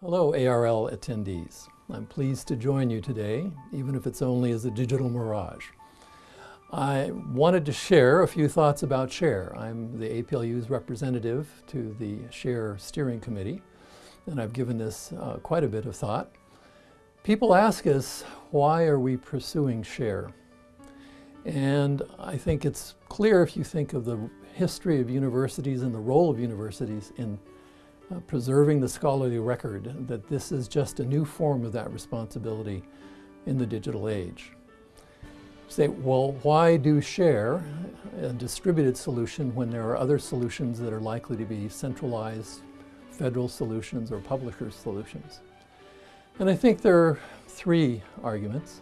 Hello, ARL attendees. I'm pleased to join you today, even if it's only as a digital mirage. I wanted to share a few thoughts about SHARE. I'm the APLU's representative to the SHARE Steering Committee, and I've given this uh, quite a bit of thought. People ask us, why are we pursuing SHARE? And I think it's clear if you think of the history of universities and the role of universities in uh, preserving the scholarly record, that this is just a new form of that responsibility in the digital age. Say, well, why do share a distributed solution when there are other solutions that are likely to be centralized federal solutions or publisher solutions? And I think there are three arguments.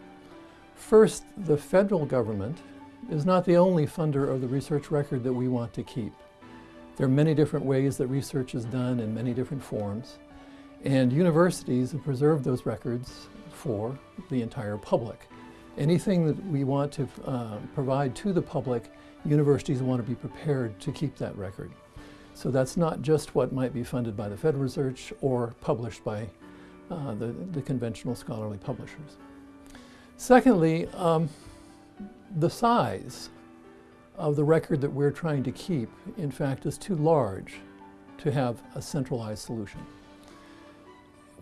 First, the federal government is not the only funder of the research record that we want to keep. There are many different ways that research is done in many different forms. And universities have preserved those records for the entire public. Anything that we want to uh, provide to the public, universities want to be prepared to keep that record. So that's not just what might be funded by the Federal Research or published by uh, the, the, conventional scholarly publishers. Secondly, um, the size of the record that we're trying to keep, in fact, is too large to have a centralized solution.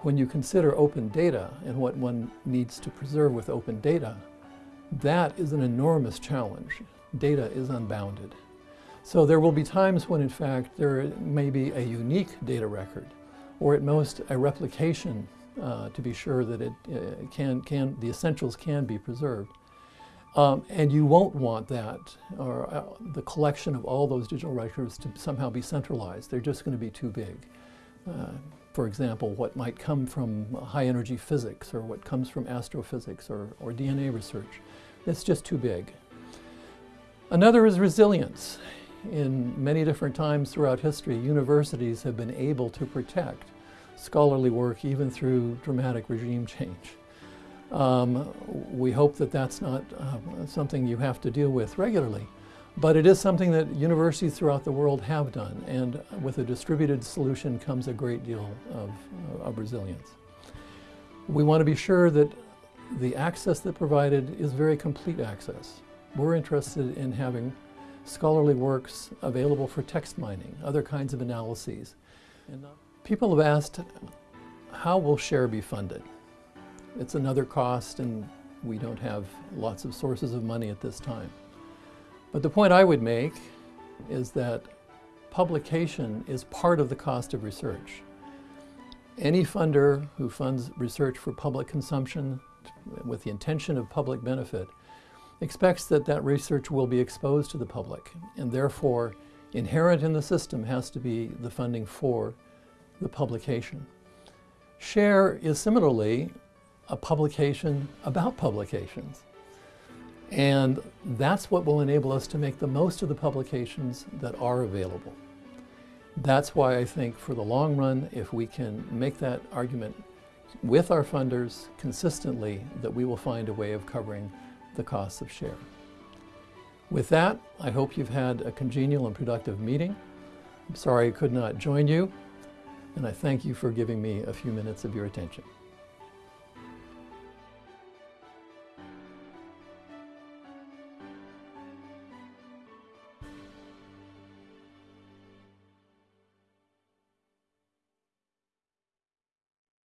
When you consider open data and what one needs to preserve with open data, that is an enormous challenge. Data is unbounded. So there will be times when, in fact, there may be a unique data record, or at most a replication uh, to be sure that it uh, can, can, the essentials can be preserved. Um, and you won't want that, or uh, the collection of all those digital records to somehow be centralized. They're just going to be too big. Uh, for example, what might come from high energy physics, or what comes from astrophysics, or, or DNA research. It's just too big. Another is resilience. In many different times throughout history, universities have been able to protect scholarly work even through dramatic regime change. Um, we hope that that's not uh, something you have to deal with regularly. But it is something that universities throughout the world have done, and with a distributed solution comes a great deal of, uh, of resilience. We want to be sure that the access that provided is very complete access. We're interested in having scholarly works available for text mining, other kinds of analyses. And uh, people have asked, how will SHARE be funded? It's another cost and we don't have lots of sources of money at this time. But the point I would make is that publication is part of the cost of research. Any funder who funds research for public consumption with the intention of public benefit expects that that research will be exposed to the public and therefore inherent in the system has to be the funding for the publication. SHARE is similarly a publication about publications. And that's what will enable us to make the most of the publications that are available. That's why I think for the long run, if we can make that argument with our funders consistently, that we will find a way of covering the costs of share. With that, I hope you've had a congenial and productive meeting. I'm sorry I could not join you, and I thank you for giving me a few minutes of your attention.